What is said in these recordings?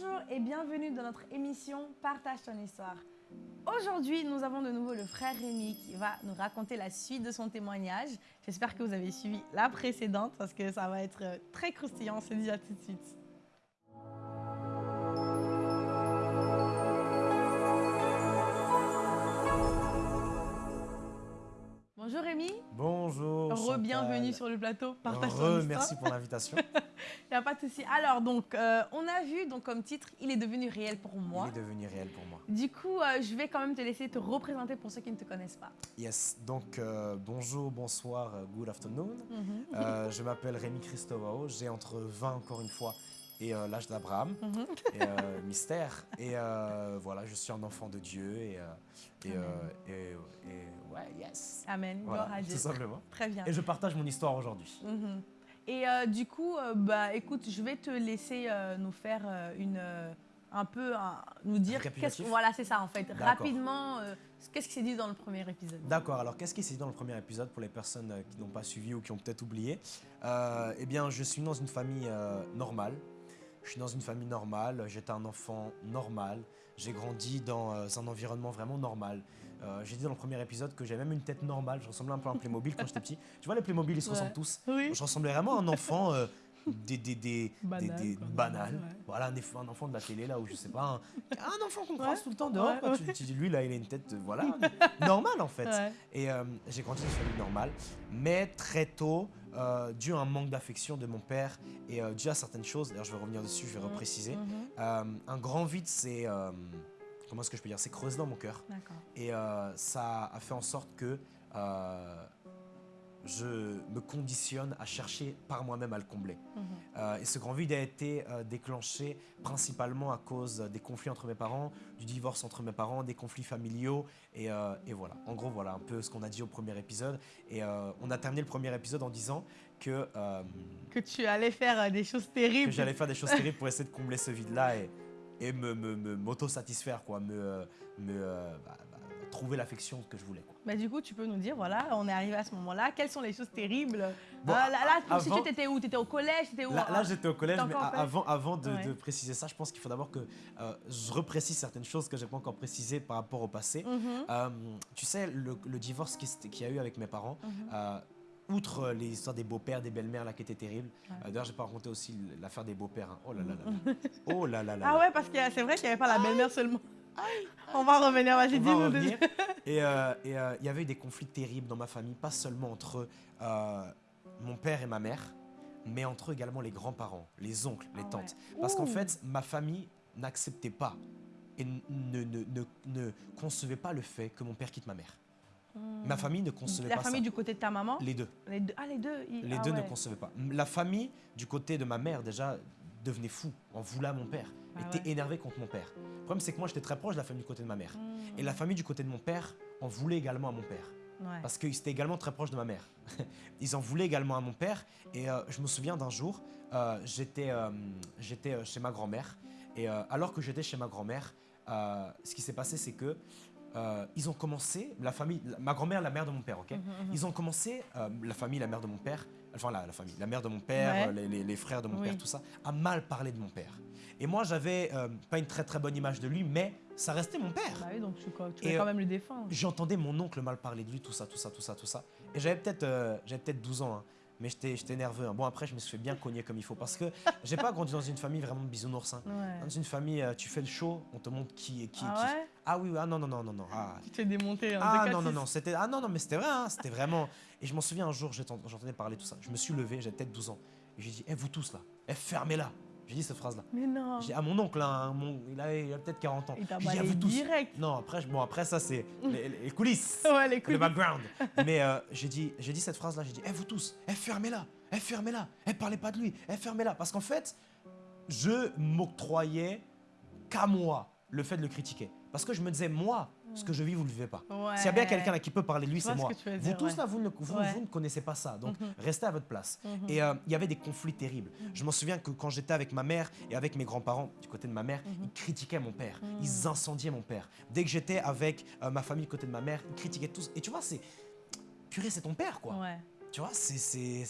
Bonjour et bienvenue dans notre émission Partage ton histoire. Aujourd'hui, nous avons de nouveau le frère Rémi qui va nous raconter la suite de son témoignage. J'espère que vous avez suivi la précédente parce que ça va être euh, très croustillant. On se dit à tout de suite. Bonjour Rémi. Bonjour. Re-bienvenue sur le plateau. Partage Re, merci pour l'invitation. Il n'y a pas de souci. Alors, donc, euh, on a vu donc, comme titre, il est devenu réel pour moi. Il est devenu réel pour moi. Du coup, euh, je vais quand même te laisser te représenter pour ceux qui ne te connaissent pas. Yes, donc euh, bonjour, bonsoir, good afternoon. Mhm. Je m'appelle Rémi Christovao, j'ai entre 20 encore une fois et euh, l'âge d'Abraham, Mhm. et euh, mystère. Et euh, voilà, je suis un enfant de Dieu et- ouais, yes. Amen. Voilà, Gloire à Dieu. tout simplement. Très bien. Et je partage mon histoire aujourd'hui. Mhm. Et euh, du coup, euh, bah, écoute, je vais te laisser euh, nous faire euh, une, euh, un peu, un- nous dire, qu'est-ce Récapitulatif voilà, c'est ça en fait, rapidement, euh, qu'est-ce qui s'est dit dans le premier épisode? D'accord, alors qu'est-ce qui s'est dit dans le premier épisode pour les personnes euh, qui n'ont pas suivi ou qui ont peut-être oublié? Euh, Eh bien, je suis dans une famille euh, normale. Je suis dans une famille normale, j'étais un enfant normal, j'ai grandi dans euh, un environnement vraiment normal. Euh, j'ai dit dans le premier épisode que j'avais même une tête normale, je ressemblais un peu à un Playmobil quand j'étais petit. Tu vois, les Playmobil, ils se Ouais. ressemblent tous. Oui. Je ressemblais vraiment à un enfant euh, des, des, des, Banal, des- des- quoi, banal. normal, ouais. Voilà, un, enfant de la télé, là, où je sais pas, un, un enfant qu'on Ouais, croise tout le temps dehors. ouais, quoi. Tu, tu dis, lui, là, il a une tête, euh, voilà, normale en fait. Et euh, j'ai grandi dans une famille normale, mais très tôt, dû à un manque d'affection de mon père et dû à certaines choses, d'ailleurs je vais revenir dessus, je vais repréciser, Mhm. euh, un grand vide euh, comment est-ce que je peux dire, s'est creusé dans mon cœur. Et euh, ça a fait en sorte que euh, je me conditionne à chercher par moi-même à le combler. Mhm. Euh, et ce grand vide a été déclenché principalement à cause des conflits entre mes parents, du divorce entre mes parents, des conflits familiaux. Et, et voilà, en gros, voilà un peu ce qu'on a dit au premier épisode. Et on a terminé le premier épisode en disant que, Que tu allais faire des choses terribles. que j'allais faire des choses terribles pour essayer de combler ce vide-là et, et me, m'auto-satisfaire, quoi, me, euh, me euh, bah, bah, trouver l'affection que je voulais. Quoi. Bah, du coup, tu peux nous dire, voilà, on est arrivé à ce moment-là, quelles sont les choses terribles? Bon, Ah, Là, là, avant- tu étais où? Tu étais au collège T'étais où? Là, là, j'étais au collège, mais avant, avant de, Ouais. de préciser ça, je pense qu'il faut d'abord que euh, je reprécise certaines choses que j'ai pas encore précisées par rapport au passé. Mhm. Euh, tu sais, le, le divorce qui qu'il y a eu avec mes parents, Mhm. euh, outre les histoires des beaux-pères, des belles-mères là qui étaient terribles, Ouais. euh, d'ailleurs, j'ai pas raconté aussi l'affaire des beaux-pères. hein. Oh là là là. Oh là là là. Ah ouais, parce que c'est vrai qu'il n'y avait pas la belle-mère seulement. On va revenir, vas-y, dis-nous. Et euh, euh, il y avait eu des conflits terribles dans ma famille, pas seulement entre euh, mon père et ma mère, mais entre également les grands-parents, les oncles, les Ah tantes. ouais. Parce qu'en fait, ma famille n'acceptait pas et n- ne, ne, ne, ne concevait pas le fait que mon père quitte ma mère. Ma famille ne concevait Hmm. La pas famille ça. du côté de ta maman? Les deux. Les deux. Ah, les deux ils- Les ah deux ouais. ne concevaient pas. La famille du côté de ma mère, déjà, devenait fou, en voulait à mon père, Ah était ouais. énervé contre mon père. Le problème, c'est que moi, j'étais très proche de la famille du côté de ma mère. Hmm. Et la famille du côté de mon père en voulait également à mon père. Ouais. Parce qu'ils étaient également très proches de ma mère. Ils en voulaient également à mon père. Et euh, je me souviens d'un jour, euh, j'étais euh, chez ma grand-mère. Et alors que j'étais chez ma grand-mère, ce qui s'est passé, c'est que euh, ils ont commencé, la famille, la- ma grand-mère, la mère de mon père, ok? Mhm, mhm. Ils ont commencé, euh, la famille, la mère de mon père, enfin la, la famille, la mère de mon père, Ouais. les, les- les frères de mon Oui. père, tout ça, à mal parler de mon père. Et moi, j'avais euh, pas une très très bonne image de lui, mais ça restait mon père. Bah oui, donc tu, quoi, tu Et, voulais quand euh, même le défendre. J'entendais mon oncle mal parler de lui, tout ça, tout ça, tout ça, tout ça. Et j'avais peut-être peut-être 12 ans, hein, mais j'étais nerveux. hein. Bon, après, je me suis fait bien cogner comme il faut parce que j'ai pas grandi dans une famille vraiment de bisounours. hein. Ouais. Dans une famille, tu fais le show, on te montre qui est qui. Ah qui- ouais? Ah oui, ah non, non, non, non, non. Ah, Tu te fais démonter. hein, ah non, non, non, c'était ah non, non, mais c'était vrai, hein, c'était vraiment. Et je m'en souviens un jour, j'entendais parler tout ça. Je me suis levé, j'avais peut-être 12 ans. Et j'ai dit, eh, vous tous là, eh, fermez-la. J'ai dit cette phrase-là. Mais non. J'ai dit à mon oncle, hein, mon- il a, il a peut-être 40 ans. Il t'a dit, vous tous. direct. Non, après, bon, après ça, c'est les, les coulisses. Ouais, les le couilles. background. Mais euh, j'ai dit, dit cette phrase-là, j'ai dit, eh vous tous, eh fermez-la, eh fermez-la, eh parlez pas de lui, eh fermez-la. Parce qu'en fait, je m'octroyais qu'à moi le fait de le critiquer. Parce que je me disais, moi, ce que je vis, vous le vivez pas. Ouais. S'il y a bien quelqu'un qui peut parler de lui, c'est ce moi. Vous dire, tous ouais. là, vous ne, vous, Ouais. vous ne connaissez pas ça. Donc, Mhm. restez à votre place. Mhm. Et euh, il y avait des conflits terribles. Je m'en souviens que quand j'étais avec ma mère et avec mes grands-parents, du côté de ma mère, Mhm. ils critiquaient mon père. Ils incendiaient mon père. Dès que j'étais avec euh, ma famille du côté de ma mère, ils critiquaient tous. Et tu vois, c'est. Purée, c'est ton père, quoi. Tu vois, c'est.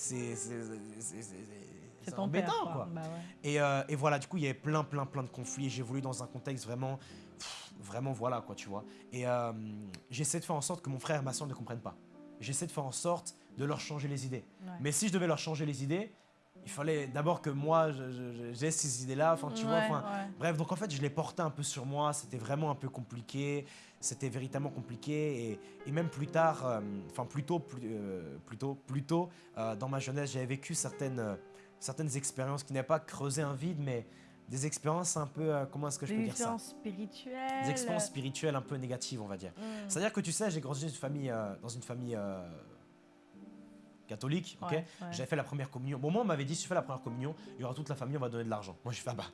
C'est- père, embêtant, quoi. quoi. Bah ouais. Et, euh, et voilà, du coup, il y avait plein, plein, plein de conflits. J'ai voulu dans un contexte vraiment, pff, vraiment, voilà, quoi, tu vois. Et euh, j'essaie de faire en sorte que mon frère et ma soeur ne comprennent pas. J'essaie de faire en sorte de leur changer les idées. Ouais. Mais si je devais leur changer les idées, il fallait d'abord que moi, j'ai ces idées-là. Enfin, tu vois, Ouais, enfin, ouais. Bref, donc en fait, je l'ai porté un peu sur moi. C'était vraiment un peu compliqué. C'était véritablement compliqué. Et, et même plus tard, euh, enfin plus tôt, plus, euh, plus tôt, plus tôt, euh, dans ma jeunesse, j'avais vécu certaines, euh, certaines expériences qui n'avaient pas creusé un vide, mais des expériences un peu, euh, comment est-ce que je peux dire ça? expériences spirituelles. Des expériences spirituelles un peu négatives, on va dire. Mm. C'est-à-dire que tu sais, j'ai grandi dans une famille, euh, dans une famille euh, catholique, ok? Ouais, ouais. J'avais fait la première communion. Bon, moi, on m'avait dit, si tu fais la première communion, il y aura toute la famille, on va donner de l'argent. Moi, j'ai fait, ah bah,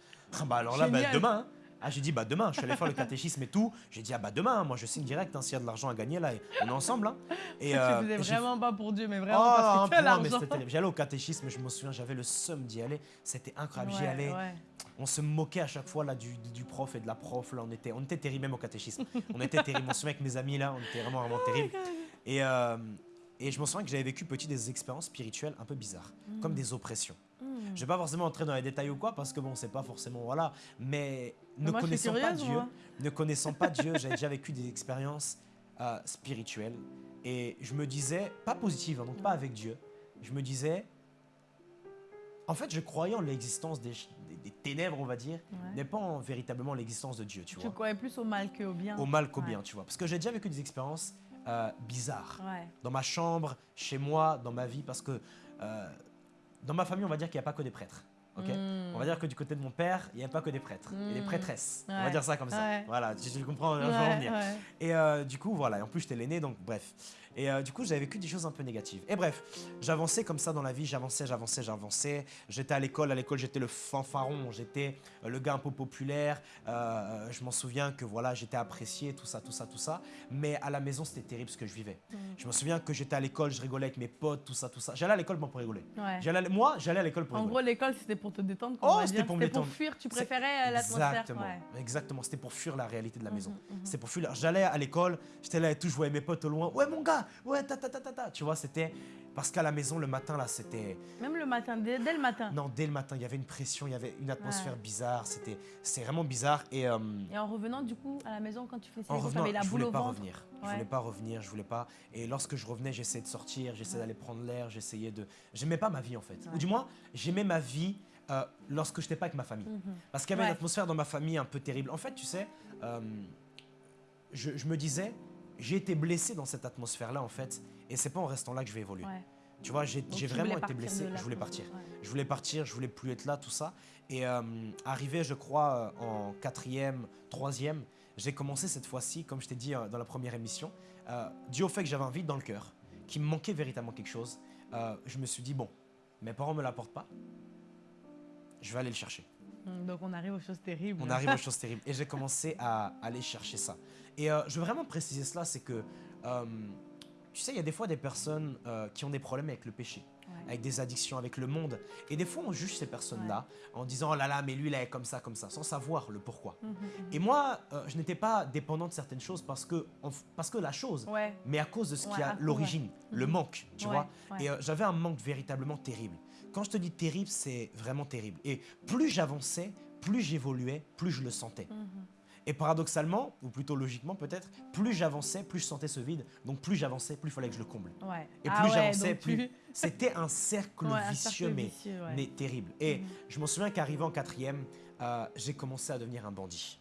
ah bah alors là, bah, demain. hein. Ah, j'ai dit, bah demain, je suis allé faire le catéchisme et tout. J'ai dit, ah bah demain, moi je signe direct, hein, s'il y a de l'argent à gagner, là, on est ensemble. hein. Et, tu euh, faisais et j'ai- vraiment pas pour Dieu, mais vraiment Oh, parce que tu l'argent. J'allais au catéchisme, je me souviens, j'avais le seum d'y aller. C'était incroyable. J'y allais. ouais. On se moquait à chaque fois là du, prof et de la prof. Là, on était, on était terrible même au catéchisme. On était terrible. On se avec mes amis là, on était vraiment vraiment terrible. Et, euh, et je me souviens que j'avais vécu petit des expériences spirituelles un peu bizarres, comme des oppressions. Mm. Je vais pas forcément entrer dans les détails ou quoi parce que bon, c'est pas forcément voilà. Mais ne moi, connaissant pas Dieu, moi. ne connaissant pas Dieu, j'avais déjà vécu des expériences euh, spirituelles et je me disais pas positives, hein, donc pas avec Dieu. Je me disais, en fait, je croyais en l'existence des, des- des ténèbres, on va dire, Ouais. mais pas en véritablement l'existence de Dieu, tu Tu vois. croyais plus au mal qu'au bien. Au mal qu'au Ouais. bien, tu vois. Parce que j'ai déjà vécu des expériences euh, bizarres Ouais. dans ma chambre, chez moi, dans ma vie, parce que euh, dans ma famille, on va dire qu'il n'y a pas que des prêtres. Ok Mm. On va dire que du côté de mon père, il n'y a pas que des prêtres, il y a des Mm. prêtresses. On va dire ça comme ça. Ouais. Voilà, tu, tu comprends, je Ouais, en venir. Et euh, du coup, voilà, et en plus j'étais l'aîné, donc bref. Et euh, du coup, j'avais vécu des choses un peu négatives. Et bref, j'avançais comme ça dans la vie, j'avançais, j'avançais, j'avançais. J'étais à l'école, à l'école j'étais le fanfaron, j'étais euh, le gars un peu populaire. Euh, je m'en souviens que voilà, j'étais apprécié, tout ça, tout ça, tout ça. Mais à la maison, c'était terrible ce que je vivais. Mm. Je me souviens que j'étais à l'école, je rigolais avec mes potes, tout ça, tout ça. J'allais à l'école pour rigoler. Ouais. À moi, j'allais à l'école pour En rigoler. gros, l'école, c'était pour te détendre. Oh, c'était pour me C'était pour détendre. fuir, tu préférais l'atmosphère. Exactement, ouais. exactement. C'était pour fuir la réalité de la maison. Mhm, mhm. C'est pour fuir. J'allais à l'école, j'étais là et tout, je voyais mes potes au loin. Ouais, mon gars, ouais, ta ta ta ta ta. Tu vois, c'était. Parce qu'à la maison, le matin, là, c'était. Même le matin, dès, dès le matin. Non, dès le matin, il y avait une pression, il y avait une atmosphère bizarre. C'était c'était vraiment bizarre. Et euh, Et en revenant, du coup, à la maison, quand tu faisais ça, tu avais la je boule voulais au pas ventre. revenir. Je Ouais. voulais pas revenir, je voulais pas. Et lorsque je revenais, j'essayais de sortir, j'essayais Ouais. d'aller prendre l'air, j'essayais de. J'aimais pas ma vie, en fait. Ouais. Ou du moins, j'aimais ma vie euh, lorsque j'étais pas avec ma famille. Mhm. Parce qu'il y avait Ouais. une atmosphère dans ma famille un peu terrible. En fait, tu sais, euh, je, je me disais, j'ai été blessé dans cette atmosphère-là, en fait, et c'est pas en restant là que je vais évoluer. Ouais. Tu vois, j'ai vraiment été blessé, je voulais partir. Ouais. Je voulais partir, je voulais plus être là, tout ça. Et euh, arrivé, je crois, euh, en quatrième, troisième, j'ai commencé cette fois-ci, comme je t'ai dit euh, dans la première émission, euh, dû au fait que j'avais un vide dans le cœur, qu'il me manquait véritablement quelque chose, euh, je me suis dit, bon, mes parents me l'apportent pas, je vais aller le chercher. Mm, Donc, on arrive aux choses terribles. On arrive aux choses terribles. Et j'ai commencé à aller chercher ça. Et euh, je veux vraiment préciser cela, c'est que, euh, tu sais, il y a des fois des personnes euh, qui ont des problèmes avec le péché, Ouais. avec des addictions, avec le monde. Et des fois, on juge ces personnes-là en disant, oh là là, mais lui, il est comme ça, comme ça, sans savoir le pourquoi. Mhm, mhm. Et moi, euh, je n'étais pas dépendant de certaines choses parce que, parce que la chose, Ouais. mais à cause de ce qui a l'origine, le manque, tu vois. Et euh, j'avais un manque véritablement terrible. Quand je te dis terrible, c'est vraiment terrible. Et plus j'avançais, plus j'évoluais, plus je le sentais. Et paradoxalement, ou plutôt logiquement peut-être, plus j'avançais, plus je sentais ce vide. Donc plus j'avançais, plus il fallait que je le comble. Ouais. Et Ah plus ouais, j'avançais, plus... tu- C'était un cercle Ouais, un vicieux, cercle mais, vicieux, ouais. mais terrible. Et Mhm. je me souviens qu'arrivé en quatrième, euh, j'ai commencé à devenir un bandit.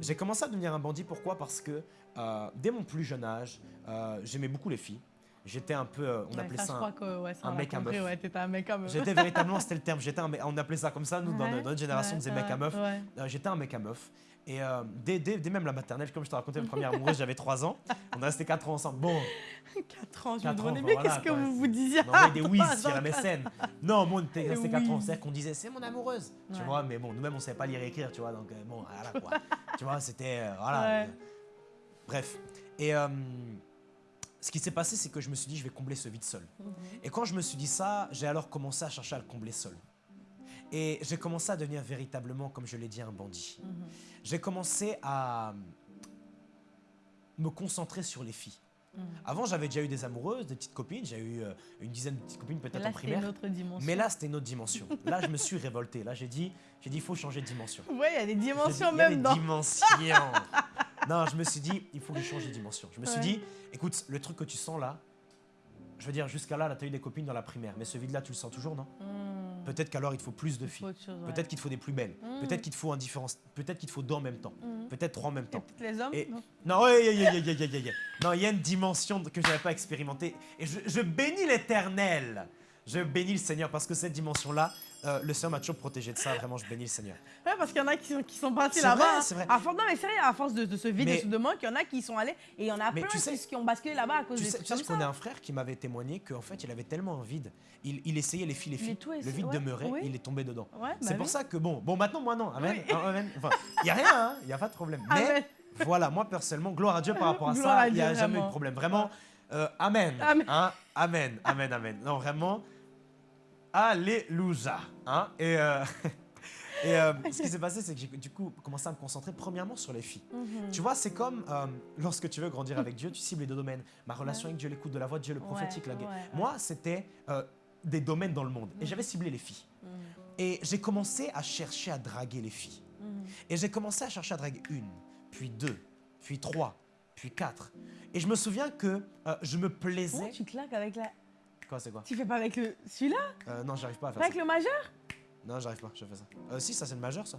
J'ai commencé à devenir un bandit, pourquoi? Parce que euh, dès mon plus jeune âge, euh, j'aimais beaucoup les filles. J'étais un peu, euh, on ouais, appelait ça, un- crois que ouais, ça, un on l'a mec à compris, meuf. Ouais, t'étais un mec à meuf. J'étais véritablement, c'était le terme, un, on appelait ça comme ça, nous, dans, notre génération, on disait mec à meuf. j'étais un mec à meuf. Et euh, dès, dès, dès même la maternelle, comme je te racontais, ma première amoureuse, j'avais 3 ans. On est resté 4 ans ensemble. Bon, 4 ans, je me demandais bien voilà, qu'est-ce que vous vous disiez? on envoyait des trois sur la mécène. Non, moi, on était resté 4 ans. C'est-à-dire qu'on disait, c'est mon amoureuse. Tu vois, mais bon, nous-mêmes, on savait pas lire et écrire, tu vois. Donc, euh, bon, voilà quoi. tu vois, c'était. euh, voilà. Ouais. Bref. Et euh, ce qui s'est passé, c'est que je me suis dit, je vais combler ce vide seul. Mhm. Et quand je me suis dit ça, j'ai alors commencé à chercher à le combler seul. Et j'ai commencé à devenir véritablement, comme je l'ai dit, un bandit. Mhm. J'ai commencé à me concentrer sur les filles. Avant, j'avais déjà eu des amoureuses, des petites copines. J'ai eu euh, une dizaine de petites copines peut-être en c'était une primaire. autre dimension. Mais là, c'était une autre dimension. Là, je me suis révolté. Là, j'ai dit, j'ai dit, il faut changer de dimension. Ouais, il y a des J'ai dit, dimensions il y a même des dans. dimensions. non, je me suis dit, il faut que je change de dimension. Je me suis Ouais. dit, écoute, le truc que tu sens là, je veux dire, jusqu'à là, là, tu as eu des copines dans la primaire. Mais ce vide-là, tu le sens toujours, non? Hmm. Mm. Peut-être qu'alors il te faut plus de filles. Peut-être qu'il te faut des plus belles. Mm. Peut-être qu'il te faut indifférence. Peut-être qu'il te faut deux en même temps. Mm. Peut-être trois en même temps. Les hommes. Non, il y a une dimension que je n'avais pas expérimentée. Et je bénis l'éternel je bénis le Seigneur parce que cette dimension-là, euh, le Seigneur m'a toujours protégé de ça. Vraiment, je bénis le Seigneur. Ouais, parce qu'il y en a qui sont, qui sont partis C'est là-bas. vrai, hein. c'est vrai. Non, mais sérieux, à force de, de ce vide Mais- et ce de manque, il y en a qui sont allés et il y en a Mais plein tu sais- qui, ont basculé là-bas à cause Tu sais, tu sais, je connais un frère qui m'avait témoigné qu'en fait, il avait tellement un vide. Il, il essayait les filles, les filles. Le vide ouais, demeurait, oui. il est tombé dedans. Ouais, C'est bah pour ça que bon, bon maintenant moi non, amen, Oui. hein, amen. Enfin, il y a rien, hein, il y a pas de problème. Mais Amen. voilà, moi personnellement, gloire à Dieu par rapport à Gloire ça, il n'y a jamais eu de problème. Vraiment, euh, amen, Amen. hein, amen, amen, amen. Non vraiment, alléluia, hein. Et euh, et euh, ce qui s'est passé, c'est que j'ai du coup commencé à me concentrer premièrement sur les filles. Mhm. Tu vois, c'est comme euh, lorsque tu veux grandir avec Dieu, tu cibles les deux domaines. Ma relation avec Dieu, l'écoute de la voix de Dieu, le prophétique, la Ouais, guerre. ouais, ouais. Moi, c'était euh, des domaines dans le monde. Et Mhm. j'avais ciblé les filles. Mhm. Et j'ai commencé à chercher à draguer les filles. Et j'ai commencé à chercher à draguer une, puis deux, puis trois, puis quatre. Et je me souviens que je me Comment plaisais. tu claques avec la. Quoi, c'est quoi Tu fais pas avec le. Celui-là Euh, Non, j'arrive pas à Pas faire avec ça. le majeur Non, j'arrive pas, je fais ça. Euh, si, ça c'est le majeur, ça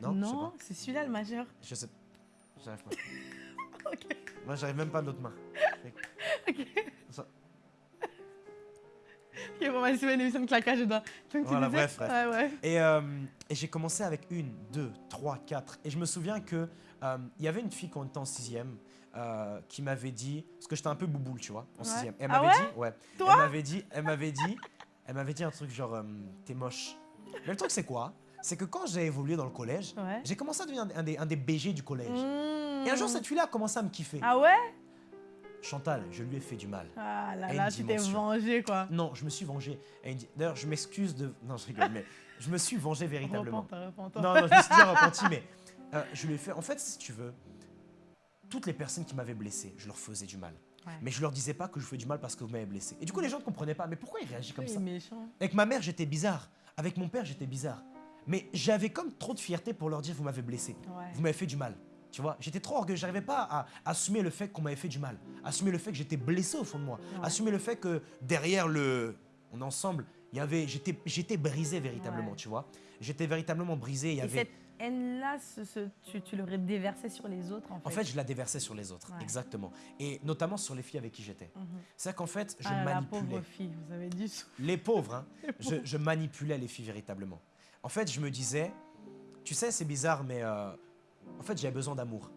Non, pas. c'est celui-là le majeur. Je sais. J'arrive pas. Ok. Moi, j'arrive même pas de l'autre main. Ok. Ça- Ok, bon, vas-y, c'est une émission de claquage. Donc, tu Voilà, bref, bref. Ouais, ouais. Et, euh, et j'ai commencé avec une, deux, trois, quatre. Et je me souviens que euh, il y avait une fille quand on était en sixième euh, qui m'avait dit, parce que j'étais un peu bouboule, tu vois, en Ouais. sixième. Elle Ah m'avait dit, ouais. Toi Elle m'avait dit, elle m'avait dit, elle m'avait dit un truc genre, euh, t'es moche. Mais le truc c'est quoi? C'est que quand j'ai évolué dans le collège, Ouais. j'ai commencé à devenir un des, un des BG du collège. Mmh. Et un jour, cette fille-là a commencé à me kiffer. Ah ouais? Chantal, je lui ai fait du mal. Ah là là, tu t'es vengé quoi. Non, je me suis vengé. Dit- D'ailleurs, je m'excuse de. Non, je rigole, mais je me suis vengé véritablement. Non, non, je me suis déjà repenti, mais euh, je lui ai fait. En fait, si tu veux, toutes les personnes qui m'avaient blessé, je leur faisais du mal. Ouais. Mais je leur disais pas que je fais du mal parce que vous m'avez blessé. Et du coup, les gens ne comprenaient pas. Mais pourquoi il réagit comme ça méchant. Avec ma mère, j'étais bizarre. Avec mon père, j'étais bizarre. Mais j'avais comme trop de fierté pour leur dire vous m'avez blessé. Ouais. Vous m'avez fait du mal. Tu vois, j'étais trop orgueilleux. J'arrivais pas à assumer le fait qu'on m'avait fait du mal. Assumer le fait que j'étais blessé au fond de moi. Ouais. Assumer le fait que derrière le. On est ensemble. Il y avait. J'étais, j'étais brisé véritablement, tu vois. J'étais véritablement brisé. Il y Et avait. Haine-là, tu, tu l'aurais déversée sur les autres en fait. En fait, je la déversais sur les autres, Ouais. exactement. Et notamment sur les filles avec qui j'étais. Mhm. C'est qu'en fait, je ah, la manipulais. pauvre fille, vous avez dit. Les pauvres, hein. je, je manipulais les filles véritablement. En fait, je me disais, tu sais, c'est bizarre, mais euh, en fait, j'avais besoin d'amour.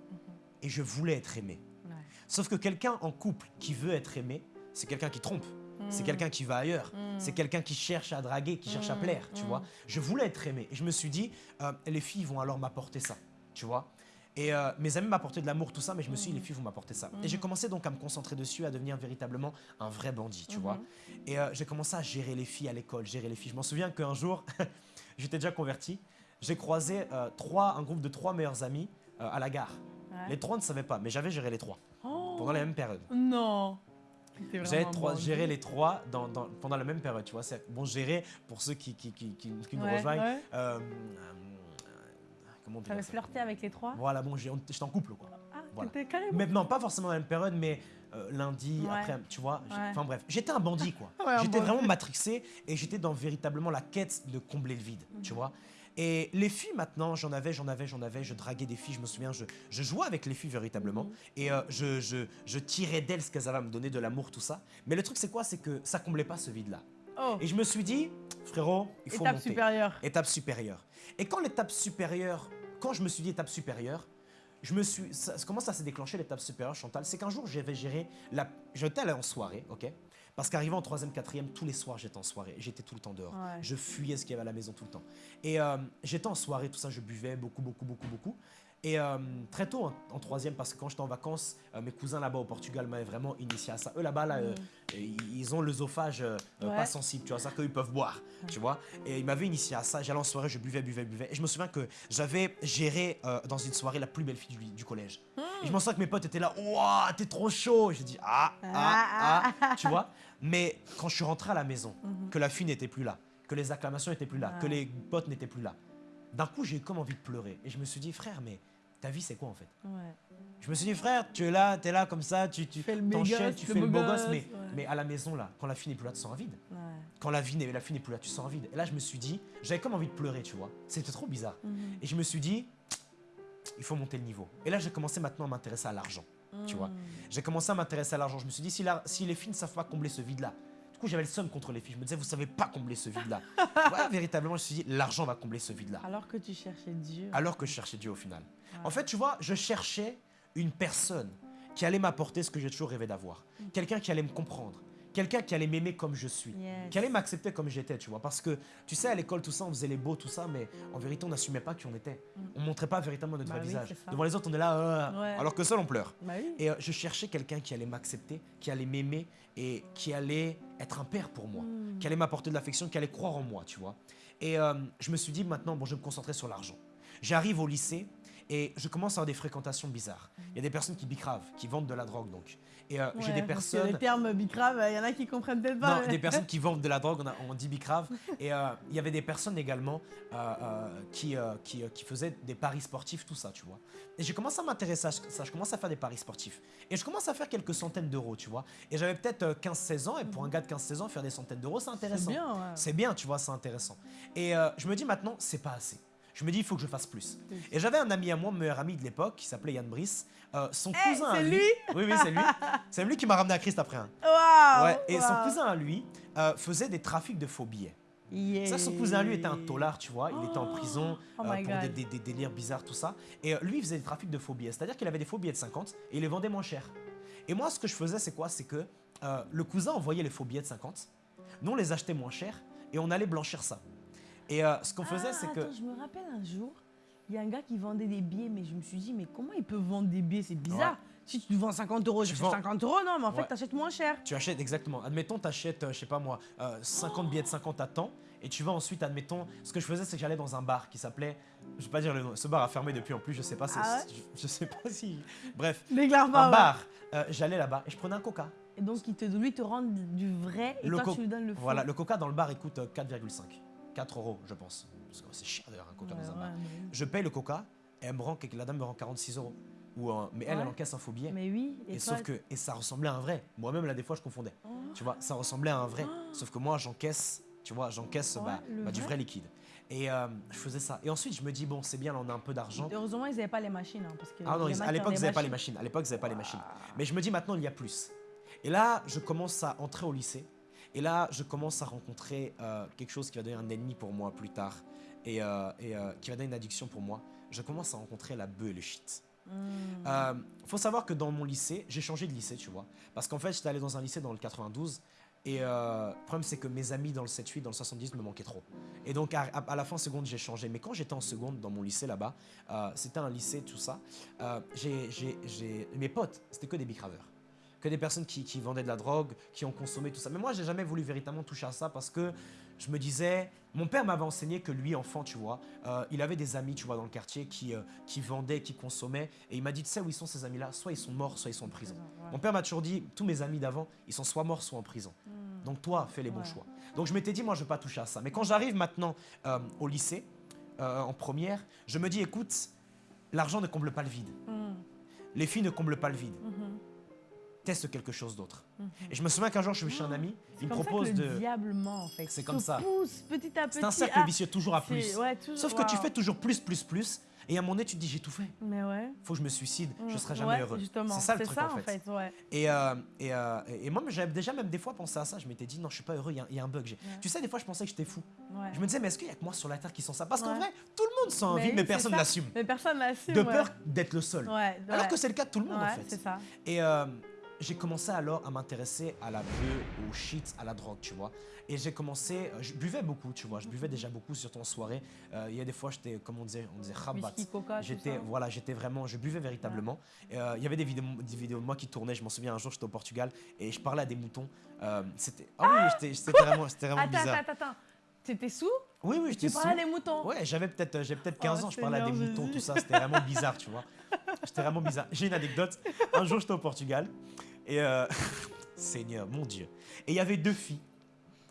Et je voulais être aimé. Ouais. Sauf que quelqu'un en couple qui veut être aimé, c'est quelqu'un qui trompe. C'est Mm. quelqu'un qui va ailleurs. Mm. C'est quelqu'un qui cherche à draguer, qui cherche à Mm, plaire, tu vois. Je voulais être aimé. Et je me suis dit, euh, les filles vont alors m'apporter ça, tu vois. Et euh, mes amis m'apportaient de l'amour, tout ça, mais je me suis dit, les filles vont m'apporter ça. Et j'ai commencé donc à me concentrer dessus, à devenir véritablement un vrai bandit, tu vois. Et euh, j'ai commencé à gérer les filles à l'école, gérer les filles. Je m'en souviens qu'un jour, j'étais déjà converti, j'ai croisé trois, un groupe de trois meilleurs amis à la gare. Ouais. Les trois ne savaient pas, mais j'avais géré les trois Oh. pendant la même période. Non. Trois, bandit. géré les trois dans, dans- pendant la même période, tu vois. C'est bon gérer pour ceux qui, qui, qui, qui- qui nous Ouais, rejoignent. ouais. Euh, euh, comment on flirté avec les trois Voilà, bon, j'étais en couple, quoi. Ah, Voilà. t'étais carrément. Mais non, pas forcément dans la même période, mais euh, lundi, Ouais. après, tu vois. Enfin bref, j'étais un bandit, quoi. J'étais vraiment matrixé et j'étais dans véritablement la quête de combler le vide, tu Mhm. vois. Et les filles, maintenant, j'en avais, j'en avais, j'en avais, je draguais des filles, je me souviens, je, je jouais avec les filles véritablement. Mhm. Et euh, je, je, je tirais d'elles ce qu'elles avaient à me donner, de l'amour, tout ça. Mais le truc, c'est quoi? C'est que ça comblait pas ce vide-là. Oh, Et je me suis dit, frérot, il faut étape monter. supérieure. Étape supérieure. Et quand l'étape supérieure, quand je me suis dit étape supérieure, je me suis, ça- comment ça s'est déclenché l'étape supérieure, Chantal? C'est qu'un jour j'avais géré la, j'étais allé en soirée, ok? Parce qu'arrivant en troisième, quatrième, tous les soirs j'étais en soirée, j'étais tout le temps dehors. Ouais. Je fuyais ce qu'il y avait à la maison tout le temps. Et euh, j'étais en soirée, tout ça, je buvais beaucoup, beaucoup, beaucoup, beaucoup. Et euh, très tôt en, en troisième, parce que quand j'étais en vacances, euh, mes cousins là-bas au Portugal m'avaient vraiment initié à ça. Eux là-bas, là, euh, ils ont l'œsophage Ouais. pas sensible, tu vois, ça qu'ils peuvent boire, tu vois. Et ils m'avaient initié à ça. J'allais en soirée, je buvais, buvais, buvais. Et je me souviens que j'avais géré dans une soirée la plus belle fille du, du collège. Mmh. Et je m'en souviens que mes potes étaient là, Ouah, t'es trop chaud. J'ai dit, ah, ah, ah, tu vois. Mais quand je suis rentré à la maison, Mhm. que la fille n'était plus là, que les acclamations n'étaient plus là, que les potes n'étaient plus là, d'un coup, j'ai eu comme envie de pleurer. Et je me suis dit, frère, mais ta vie, c'est quoi en fait Ouais. Je me suis dit, frère, tu es là, tu es là comme ça, tu, tu fais le gosse, tu fais le beau gosse, gosse, mais, ouais. mais à la maison, là, quand la fille n'est plus là, tu sens vide. Ouais. Quand la, vie n'est- la fille n'est plus là, tu sens vide. Et là, je me suis dit, j'avais comme envie de pleurer, tu vois. C'était trop bizarre. Mhm. Et je me suis dit, il faut monter le niveau. Et là, j'ai commencé maintenant à m'intéresser à l'argent. Tu vois. Mhm. J'ai commencé à m'intéresser à l'argent. Je me suis dit, si, la- si les filles ne savent pas combler ce vide-là, du coup, j'avais le seum contre les filles. Je me disais, vous savez pas combler ce vide-là. ouais, véritablement, je me suis dit, l'argent va combler ce vide-là. Alors que tu cherchais Dieu. Alors que je cherchais Dieu au final. En fait, tu vois, je cherchais une personne qui allait m'apporter ce que j'ai toujours rêvé d'avoir. Quelqu'un qui allait me comprendre. Quelqu'un qui allait m'aimer comme je suis. Yes. Qui allait m'accepter comme j'étais, tu vois. Parce que, tu sais, à l'école, tout ça, on faisait les beaux, tout ça, mais en vérité, on n'assumait pas qui on était. On montrait pas véritablement notre Bah oui, visage. Devant les autres, on est là, euh, Ouais. alors que seul, on pleure. Bah oui. Et euh, je cherchais quelqu'un qui allait m'accepter, qui allait m'aimer et qui allait être un père pour moi, Mm. qui allait m'apporter de l'affection, qui allait croire en moi, tu vois. Et euh, je me suis dit maintenant, bon, je vais me concentrer sur l'argent. J'arrive au lycée et je commence à avoir des fréquentations bizarres. Il y a des personnes qui bicravent, qui vendent de la drogue donc. Et euh, j'ai Ouais, des parce que personnes Les termes bicrave, il y en a qui comprennent peut-être pas. non, mais- des personnes qui vendent de la drogue, on, a- on dit bicrave. Et euh, il y avait des personnes également euh, euh, qui, qui, qui faisaient des paris sportifs, tout ça, tu vois. Et j'ai commencé à m'intéresser à ça, je commence à faire des paris sportifs. Et je commence à faire quelques centaines d'euros, tu vois. Et j'avais peut-être euh, 15-16 ans, et pour un gars de 15-16 ans, faire des centaines d'euros, c'est C'est intéressant. bien, ouais. C'est bien, tu vois, c'est intéressant. Et je me dis maintenant, c'est pas assez. Je me dis, il faut que je fasse plus. Oui. Et j'avais un ami à moi, meilleur ami de l'époque, qui s'appelait Yann Brice. Euh, son Eh, cousin à c'est lui. lui Oui, oui, c'est lui. C'est lui qui m'a ramené à Christ après. hein. Waouh Ouais, et son cousin à lui euh, faisait des trafics de faux billets. Yeah. Ça, son cousin à lui était un tolard, tu vois. Il était en prison Oh euh, pour des, des- des délires bizarres, tout ça. Et euh, lui, il faisait des trafics de faux billets. C'est-à-dire qu'il avait des faux billets de 50 et il les vendait moins cher. Et moi, ce que je faisais, c'est quoi? C'est que euh, le cousin envoyait les faux billets de 50. Nous, on les achetait moins cher et on allait blanchir ça. Et euh, ce qu'on faisait, Ah, c'est que. attends, je me rappelle un jour, il y a un gars qui vendait des billets, mais je me suis dit, mais comment il peut vendre des billets? C'est bizarre. Ouais. Si tu vends 50 euros, Tu j'achète vends- 50 euros, non, mais en fait, Ouais. t'achètes moins cher. Tu achètes exactement. Admettons, tu achètes, je sais pas moi, euh, 50 billets de 50 à temps. Et tu vas ensuite, admettons, ce que je faisais, c'est que j'allais dans un bar qui s'appelait. Je vais pas dire le nom. Ce bar a fermé depuis en plus, je sais pas. Ah je, je sais pas si. Bref, un ouais. bar. Euh, j'allais là-bas et je prenais un coca. Et donc, il te, lui te rend du vrai et Le toi, tu lui donnes le faux. Voilà, le coca dans le bar il coûte euh, 4,5. 4 euros, je pense. Parce que c'est cher d'ailleurs un coca Ouais, dans un ouais, bar. mais- Je paye le coca et elle me rend, la dame me rend 46 euros. Ou un- mais elle, Ouais. elle encaisse un faux billet. Mais oui, et, et toi, sauf que et ça ressemblait à un vrai. Moi-même là des fois je confondais. Oh. Tu vois, ça ressemblait à un vrai. Sauf que moi j'encaisse, tu vois, j'encaisse bah, bah, du vrai. liquide. Et euh, je faisais ça. Et ensuite je me dis bon c'est bien là on a un peu d'argent. Heureusement, ils n'avaient pas les machines. hein, parce que Ah non, ils- à l'époque ils n'avaient pas les machines. machines. À l'époque ils n'avaient pas les machines. Mais je me dis maintenant il y a plus. Et là, je commence à entrer au lycée. Et là, je commence à rencontrer euh, quelque chose qui va devenir un ennemi pour moi plus tard. Et, euh, et, euh, qui va donner une addiction pour moi. Je commence à rencontrer la bœuf et le shit. Euh, faut savoir que dans mon lycée, j'ai changé de lycée, tu vois. Parce qu'en fait, j'étais allé dans un lycée dans le 92. Et euh, le problème, c'est que mes amis dans le 7-8, dans le 70 me manquaient trop. Et donc, à, la fin seconde, j'ai changé. Mais quand j'étais en seconde dans mon lycée là-bas, euh, c'était un lycée, tout ça. euh, mes potes, c'était que des bicraveurs. Que des personnes qui, qui vendaient de la drogue, qui ont consommé tout ça. Mais moi, j'ai jamais voulu véritablement toucher à ça parce que je me disais. Mon père m'avait enseigné que lui, enfant, tu vois, euh, il avait des amis, tu vois, dans le quartier qui, euh, qui vendaient, qui consommaient. Et il m'a dit, tu sais où ils sont ces amis-là? Soit ils sont morts, soit ils sont en prison. Ouais. Mon père m'a toujours dit, tous mes amis d'avant, ils sont soit morts, soit en prison. Hmm. Donc toi, fais les bons Ouais. choix. Donc je m'étais dit, moi, je ne vais pas toucher à ça. Mais quand j'arrive maintenant euh, au lycée, en première, je me dis, écoute, l'argent ne comble pas le vide. Hmm. Les filles ne comblent pas le vide. Mhm. Teste quelque chose d'autre. Mhm. Et je me souviens qu'un jour, je suis chez un ami, C'est il me ça propose que le de... diable ment, en fait. C'est comme ça. pousse petit à petit. C'est un cercle ah, vicieux, toujours à plus. ouais, toujours- Sauf que tu fais toujours plus, plus, plus. Et à un moment donné, tu te dis, j'ai tout fait. Mais ouais. Faut que je me suicide, je Mm. serai jamais Ouais, heureux. C'est ça le truc ça, en fait. ouais. Et, euh, et, euh, et moi, j'avais déjà même des fois pensé à ça. Je m'étais dit, non, je suis pas heureux, il y a- il y, a un bug. Tu sais, des fois, je pensais que j'étais fou. Je me disais, mais est-ce qu'il y a que moi sur la Terre qui sent ça? Parce qu'en vrai, tout le monde sent un Mais oui, mais personne l'assume. Mais personne l'assume. De peur d'être le seul. Ouais, Alors que c'est le cas de tout le monde, en Ouais, fait. c'est ça. Et euh, j'ai commencé alors à m'intéresser à la bœuf, au shit, à la drogue, tu vois. Et j'ai commencé, euh, je buvais beaucoup, tu vois. Je buvais déjà beaucoup, surtout en soirée. Euh, il y a des fois, j'étais, comme on disait, on disait tout J'étais, voilà, j'étais vraiment, je buvais véritablement. Et, euh, Il y avait des vidéos, des vidéos de moi qui tournaient. Je m'en souviens un jour, j'étais au Portugal et je parlais à des moutons. Euh, c'était, ah oui, j'étais- c'était vraiment, c'était vraiment Attends, bizarre. attends, attends. T'étais sous? Oui, oui, j'étais Tu parlais sous. à des moutons Ouais, j'avais peut-être, peut-être 15 Oh, ans. Je parlais à des moutons, tout ça. C'était vraiment bizarre, tu vois. J'étais vraiment bizarre. J'ai une anecdote. Un jour, j'étais au Portugal. Et. euh, Seigneur, mon Dieu. Et il y avait deux filles.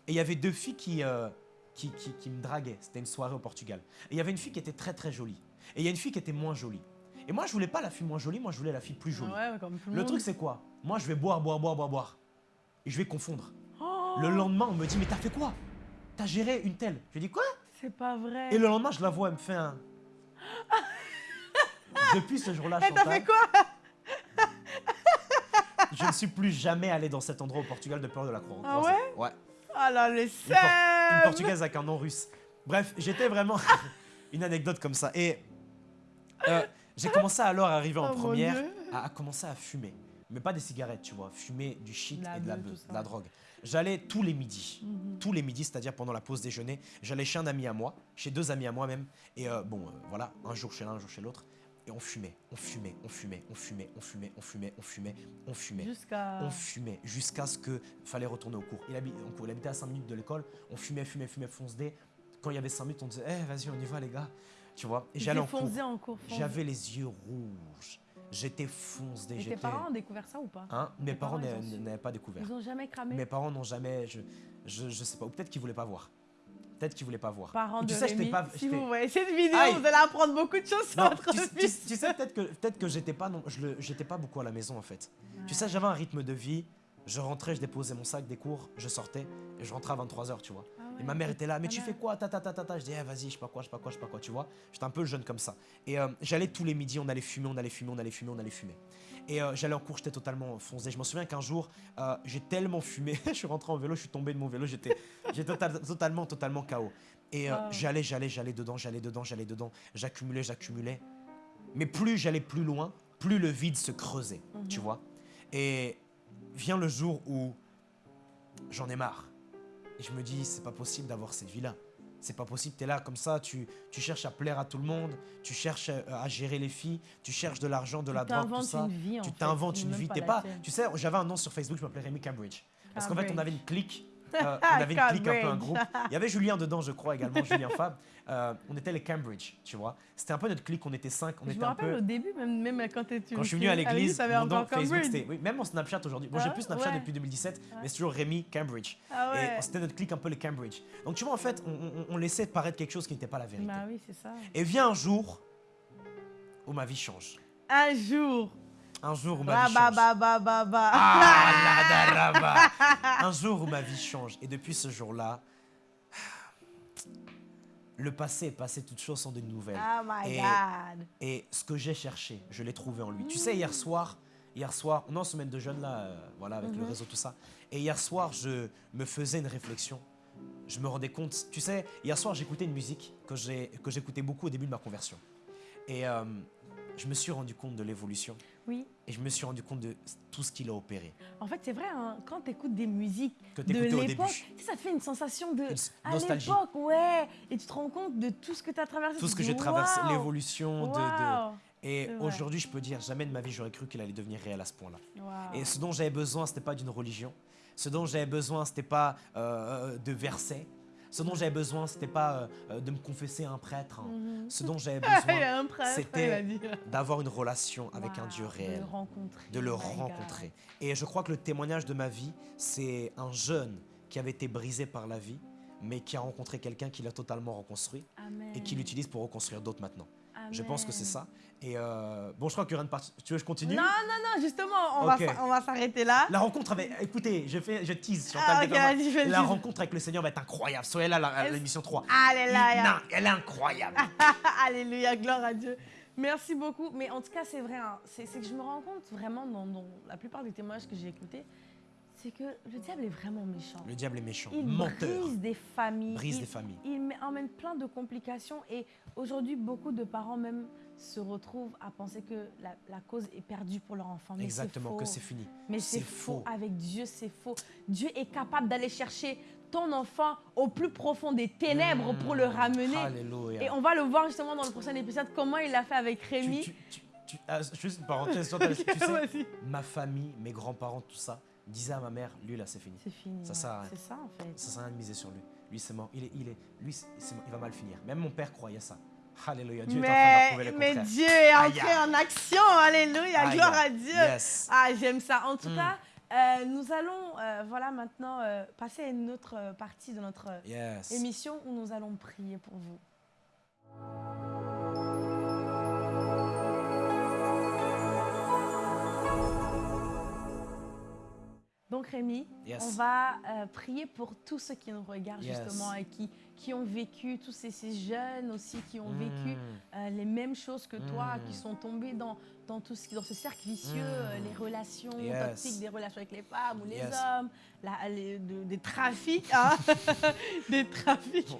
Et il y avait deux filles qui, euh, qui, qui, qui me draguaient. C'était une soirée au Portugal. Et il y avait une fille qui était très très jolie. Et il y a une fille qui était moins jolie. Et moi, je voulais pas la fille moins jolie, moi, je voulais la fille plus jolie. Ouais, comme tout le, truc, c'est quoi? Moi, je vais boire, boire, boire, boire, boire. Et je vais confondre. Oh, Le lendemain, on me dit, mais t'as fait quoi? T'as géré une telle. Je dis, quoi? C'est pas vrai. Et le lendemain, je la vois, elle me fait un. Depuis ce jour-là, Eh, t'as Chantal, fait quoi? Je ne suis plus jamais allé dans cet endroit au Portugal de peur de la croix. Ah ouais Ouais. Ah là, le Une, Por- une portugaise avec un nom russe. Bref, j'étais vraiment une anecdote comme ça. Et euh, j'ai commencé alors à arriver en Oh première à, à commencer à fumer. Mais pas des cigarettes, tu vois. Fumer du shit La et de la, beuh, de la drogue. J'allais tous les midis. Mhm. Tous les midis, c'est-à-dire pendant la pause déjeuner. J'allais chez un ami à moi, chez deux amis à moi même. Et euh, bon, euh, voilà, un jour chez l'un, un jour chez l'autre. Et on fumait, on fumait, on fumait, on fumait, on fumait, on fumait, on fumait, on fumait. Jusqu'à. On fumait jusqu'à ce que fallait retourner au cours. Il, habite, en cours. il habitait à 5 minutes de l'école. On fumait, fumait, fumait, fonce dé. Quand il y avait 5 minutes, on disait, eh, vas-y, on y va, les gars. Tu vois? Et j'allais en cours. en. J'avais les yeux rouges. J'étais fonce. Et tes parents ont découvert ça ou pas? Hein? Mes parents n'avaient pas découvert. Ils ont jamais cramé? Mes parents n'ont jamais. Je, je, je sais pas. Ou peut-être qu'ils voulaient pas voir. Peut-être qu'ils voulaient pas voir. Parents tu de sais, Rémi, pas- si vous voyez cette vidéo, Aïe. vous allez apprendre beaucoup de choses sur Non, votre tu, tu- fils. tu sais peut-être que peut-être que j'étais pas non, je le- j'étais pas beaucoup à la maison en fait. Tu sais, j'avais un rythme de vie. Je rentrais, je déposais mon sac des cours, je sortais et je rentrais à 23h, tu vois. Ah Et ma mère était là, mais tu fais quoi ta, ta, ta, ta, ta? Je dis, eh, vas-y, je sais pas quoi, je sais pas quoi, je sais pas quoi, tu vois. J'étais un peu jeune comme ça. Et euh, j'allais tous les midis, on allait fumer, on allait fumer, on allait fumer, on allait fumer. Et euh, j'allais en cours, j'étais totalement foncé. Je me souviens qu'un jour, euh, j'ai tellement fumé, je suis rentré en vélo, je suis tombé de mon vélo, j'étais total- totalement, totalement KO. Et Wow. j'allais, j'allais, j'allais dedans, j'allais dedans, j'allais dedans, j'accumulais, j'accumulais. Mais plus j'allais plus loin, plus le vide se creusait, tu Mhm. vois. Et vient le jour où j'en ai marre. Et je me dis, c'est pas possible d'avoir cette vie-là. C'est pas possible, t'es là comme ça, tu, tu cherches à plaire à tout le monde, tu cherches euh, à gérer les filles, tu cherches de l'argent, de la drogue, tout t'inventes ça. une vie en Tu t'inventes une vie, t'es pas. Tu sais, j'avais un nom sur Facebook, je m'appelais Rémi Cambridge. Parce qu'en fait, on avait une clique. Euh, on avait une clique un peu, un groupe. Il y avait Julien dedans, je crois, également, Julien Fab. Euh, on était les Cambridge, tu vois. C'était un peu notre clique, on était cinq, on Je était me un rappelle peu. au début, même, même quand tu Quand je suis venu à l'église, mon nom Facebook, c'était. Oui, même mon Snapchat aujourd'hui. Bon, j'ai Ah, plus Snapchat ouais. depuis 2017, Ouais. mais c'est toujours Rémi Cambridge. Ah ouais. Et c'était notre clique un peu les Cambridge. Donc tu vois, en fait, on, on- on laissait paraître quelque chose qui n'était pas la vérité. Bah oui, c'est ça. Et vient un jour où ma vie change. Un jour. Un jour où ma vie change. Ah. Un jour où ma vie change. Et depuis ce jour-là, le passé est passé, toutes choses sont de nouvelles. Oh my Et- god. Et ce que j'ai cherché, je l'ai trouvé en lui. Tu sais, hier soir, hier soir, on est en semaine de jeûne là, euh, voilà, avec le Mhm. réseau, tout ça. Et hier soir, je me faisais une réflexion. Je me rendais compte, tu sais, hier soir, j'écoutais une musique que j'ai- que j'écoutais beaucoup au début de ma conversion. Et euh, je me suis rendu compte de l'évolution. Oui. Et je me suis rendu compte de tout ce qu'il a opéré. En fait, c'est vrai, hein, quand tu écoutes des musiques Que de l'époque, début. tu sais, ça te fait une sensation de. Une s- À nostalgie. l'époque, ouais. Et tu te rends compte de tout ce que tu as traversé. Tout ce que j'ai traversé, waouh, l'évolution de, de- Et aujourd'hui, je peux dire, jamais de ma vie, j'aurais cru qu'il allait devenir réel à ce point-là. Et ce dont j'avais besoin, c'était pas d'une religion. Ce dont j'avais besoin, c'était pas euh, de versets. Ce dont j'avais besoin, c'était pas euh, euh, de me confesser à un prêtre. hein. Mhm. Ce dont j'avais besoin, c'était d'avoir une relation avec un Dieu De réel, le rencontrer. de le oh rencontrer. Et je crois que le témoignage de ma vie, c'est un jeune qui avait été brisé par la vie, mais qui a rencontré quelqu'un qui l'a totalement reconstruit Amen. et qui l'utilise pour reconstruire d'autres maintenant. Je pense que c'est ça. Et euh, bon, je crois qu'il y aura une partie. Tu veux que je continue? Non, non, non, justement, on va s'arrêter là. La rencontre avec. Écoutez, je, fais, je tease. Chantal, Ah, ok, déconne pas. vas-y, fais le La rencontre avec le Seigneur va être incroyable. Soyez là à l'émission 3. Alléluia. Non, elle est incroyable. Alléluia, gloire à Dieu. Merci beaucoup. Mais en tout cas, c'est vrai, hein, c'est c'est que je me rends compte vraiment dans, dans la plupart des témoignages que j'ai écoutés, c'est que le diable est vraiment méchant. Le diable est méchant, Il menteur, brise des familles. brise il, des familles. il emmène plein de complications et aujourd'hui, beaucoup de parents même se retrouvent à penser que la, la cause est perdue pour leur enfant. Mais Exactement, que c'est fini. Mais c'est faux. faux. Avec Dieu, c'est faux. Dieu est capable d'aller chercher ton enfant au plus profond des ténèbres pour le Mmh, ramener. Alléluia. Et on va le voir justement dans le prochain épisode, comment il l'a fait avec Rémi. tu- tu- tu- ah, juste une parenthèse, tu sais, ma famille, mes grands-parents, tout ça, disaient à ma mère, lui là, c'est fini. C'est fini. Ça sert à rien. C'est ça en fait. Ça sert à rien de miser sur lui. Lui, c'est mort. Il est, il est, lui, mort. il va mal finir. Même mon père croyait ça. Alléluia. Dieu est en train d'approuver Mais, mais. Dieu est entré aïe. en action. Alléluia. Aïe, Gloire à. Dieu. Yes. Ah, j'aime ça. En tout Mm. cas, euh, nous allons euh, voilà, maintenant euh, passer à une autre partie de notre Yes. émission où nous allons prier pour vous. Donc Rémi, Yes. on va euh, prier pour tous ceux qui nous regardent Yes. justement et qui, qui ont vécu, tous ces, ces jeunes aussi qui ont vécu Mm. euh, les mêmes choses que toi, Mm. qui sont tombés dans, dans, tout ce, dans ce cercle vicieux, Mm. euh, les relations Yes. toxiques, des relations avec les femmes ou les hommes, la- les- de- des trafics, hein, des trafics.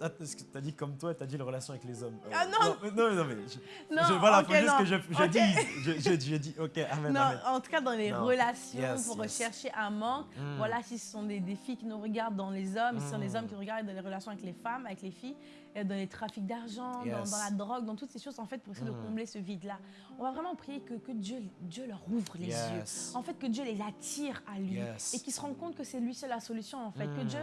Ah, T'as dit comme toi, t'as dit la relation avec les hommes. Euh, Ah, non. non, non, mais je- Non, je- voilà, ok, faut juste non. que je, je Ok. dise. Je, dis, ok, amen, Non, amen. en tout cas dans les Non. relations, Yes, pour yes. rechercher un manque. Mm. Voilà, si ce sont des, filles qui nous regardent dans les hommes, si ce sont des Mm. hommes qui nous regardent dans les relations avec les femmes, avec les filles, et dans les trafics d'argent, dans, Yes. dans la drogue, dans toutes ces choses, en fait, pour essayer de Mm. combler ce vide-là. On va vraiment prier que, que Dieu, Dieu leur ouvre les yeux. En fait, que Dieu les attire à lui. Et qu'ils se rendent compte que c'est lui seul la solution, en fait. Que. Dieu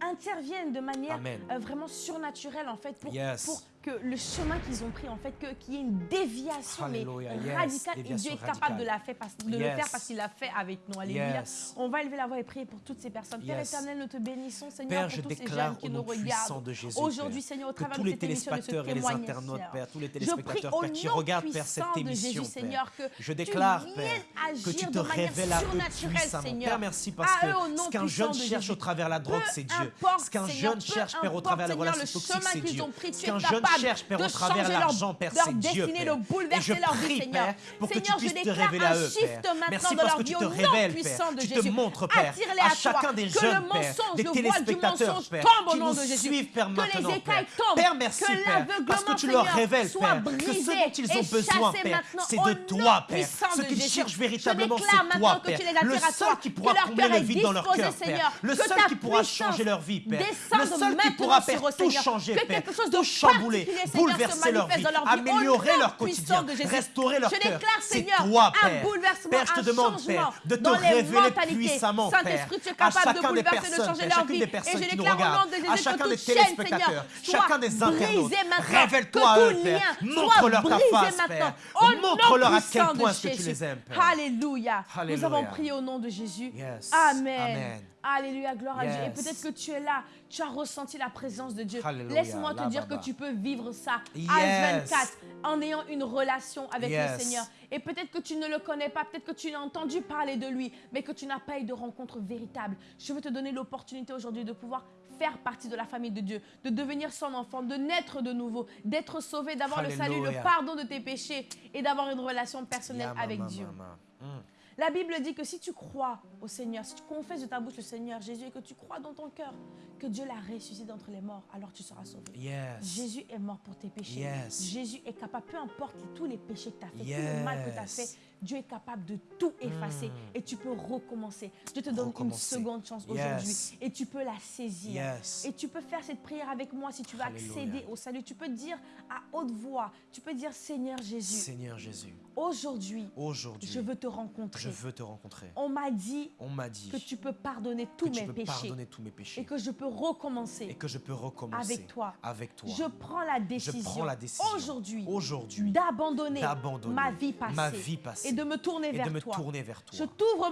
intervienne de manière euh, vraiment surnaturelle, en fait, pour, Yes. pour que le chemin qu'ils ont pris, en fait, qu'il y ait une déviation mais Alléluia, yes. radicale. Et Dieu est capable radicale. de, la faire parce- de le faire parce qu'il l'a fait avec nous. Alléluia. Yes. On va élever la voix et prier pour toutes ces personnes. Père éternel, nous te bénissons, Seigneur, Père, pour je tous ces jeunes qui nous regardent. Aujourd'hui, Seigneur, au travers de les cette émission, de ce et les témoignage, internautes. Père, tous les téléspectateurs, Père, qui nom regardent, Père, cette émission, Jésus. Seigneur, que Je déclare, Père, que tu te de manière révèles à eux surnaturelle, puissamment. Seigneur. Père, merci parce que nom ce qu'un jeune de cherche au travers la drogue, c'est Dieu. importe, Ce qu'un Seigneur, jeune peu cherche, Père, au importe, travers la Seigneur, relation le toxique, chemin c'est qu'ils Dieu. ont pris, Ce tu qu'un es jeune capable cherche, Père, de changer leur- l'argent, Père, leur Dieu, destinée, Père. de bouleverser leur vie, Seigneur. Père, pour que tu Seigneur, je déclare un eux, shift Père. maintenant Merci dans leur vie au nom révèles, puissant Père. de Tu te Jésus. montres, Père, à chacun des Que jeunes, le Père, mensonge, des le voile du téléspectateurs, mensonge Père, tombe au qui nom nous de Jésus. suivent, Père, Que maintenant, les écailles Père. tombent. Père, merci, que Père, parce que l'aveuglement, tu leur Seigneur, révèles, soit Père, que brisé ce dont ils ont besoin, Père, c'est de toi, Père. Ce qu'ils Jésus. cherchent Je véritablement, déclare c'est maintenant toi, que tu Père. Le seul qui pourra leur combler cœur le vide dans leur cœur, Seigneur, Père. Le seul qui pourra changer leur vie, Père. Le seul qui pourra faire tout Seigneur. changer, Père. quelque chose de Tout chambouler, se bouleverser leur vie, améliorer leur quotidien, restaurer leur Je cœur. déclare, C'est Seigneur, toi, un Père. bouleversement, Père, je te un demande, changement Père, de te dans les révéler mentalités. puissamment, Père, à chacun des personnes, Père, leur chacune vie. des Et personnes je qui nous déclare au nom regardent, de Jésus à que chacun des téléspectateurs, Seigneur, chacun des internautes. Révèle-toi à eux, Père. Montre-leur ta face. Père. Montre-leur à quel point que tu les aimes, Père. Alléluia. Nous avons prié au nom de Jésus. Amen. Alléluia, gloire à Dieu. Et peut-être que tu es là, tu as ressenti la présence de Dieu. Laisse-moi te dire Baba. que tu peux vivre ça Yes. H24 en ayant une relation avec Yes. le Seigneur. Et peut-être que tu ne le connais pas, peut-être que tu as entendu parler de lui, mais que tu n'as pas eu de rencontre véritable. Je veux te donner l'opportunité aujourd'hui de pouvoir faire partie de la famille de Dieu, de devenir son enfant, de naître de nouveau, d'être sauvé, d'avoir le salut, le pardon de tes péchés et d'avoir une relation personnelle avec mama, Dieu. mama. Mm. La Bible dit que si tu crois au Seigneur, si tu confesses de ta bouche le Seigneur Jésus et que tu crois dans ton cœur que Dieu l'a ressuscité d'entre les morts, alors tu seras sauvé. Yes. Jésus est mort pour tes péchés. Yes. Jésus est capable, peu importe tous les péchés que tu as fait, tout le mal que tu as fait, Dieu est capable de tout effacer Mm. et tu peux recommencer. Dieu te donne une seconde chance Yes. aujourd'hui et tu peux la saisir. Yes. Et tu peux faire cette prière avec moi si tu veux Alléluia. accéder au salut. Tu peux dire à haute voix, tu peux dire Seigneur Jésus, Seigneur Jésus, aujourd'hui, aujourd'hui, je veux te rencontrer. je veux te rencontrer. On m'a dit On m'a dit que tu peux pardonner que tous tu mes peux péchés pardonner tous mes péchés et que je peux recommencer et que je peux recommencer avec toi. Avec toi. Je prends la décision, prends la décision aujourd'hui aujourd'hui d'abandonner d'abandonner ma vie passée ma vie passée et de me tourner et vers de me toi. tourner vers toi. Je t'ouvre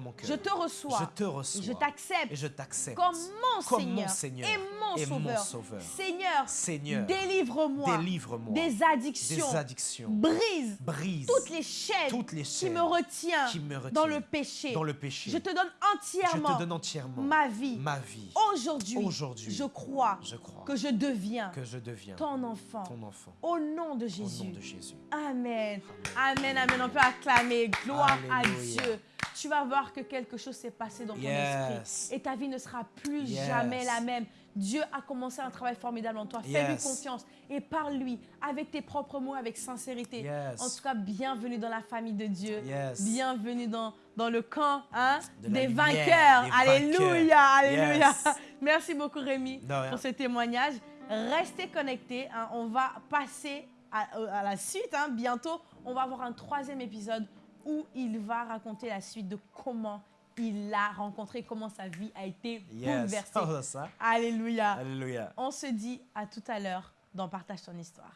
mon cœur. Je te reçois. Je te reçois. Je t'accepte Et je t'accepte comme mon Seigneur, Seigneur et mon et mon Sauveur. Sauveur. Seigneur, Seigneur, délivre-moi délivre-moi des addictions. des addictions. Brise Brise toutes les chaînes, toutes les qui me retiennent qui me retiennent dans le péché. dans le péché. Je te donne Je entièrement te donne entièrement ma vie. ma vie. Aujourd'hui, Aujourd'hui, je crois Je crois que je deviens que je deviens ton enfant. ton enfant. Au nom de Au Jésus. nom de Jésus. Amen. Amen, amen. Peut acclamer. Gloire Alléluia. à Dieu. Tu vas voir que quelque chose s'est passé dans ton Yes. esprit. Et ta vie ne sera plus Yes. jamais la même. Dieu a commencé un travail formidable en toi. Fais-lui confiance et parle-lui avec tes propres mots, avec sincérité. Yes. En tout cas, bienvenue dans la famille de Dieu. Yes. Bienvenue dans, dans le camp hein, De des lumière, vainqueurs. des alléluia, vainqueurs. alléluia. Merci beaucoup Rémi pour ce témoignage. Restez connectés. hein. On va passer à, euh, à la suite. hein. Bientôt, on va avoir un troisième épisode où il va raconter la suite de comment il l'a rencontré, comment sa vie a été Yes. bouleversée. Oh. Alléluia. Alléluia. On se dit à tout à l'heure dans Partage ton histoire.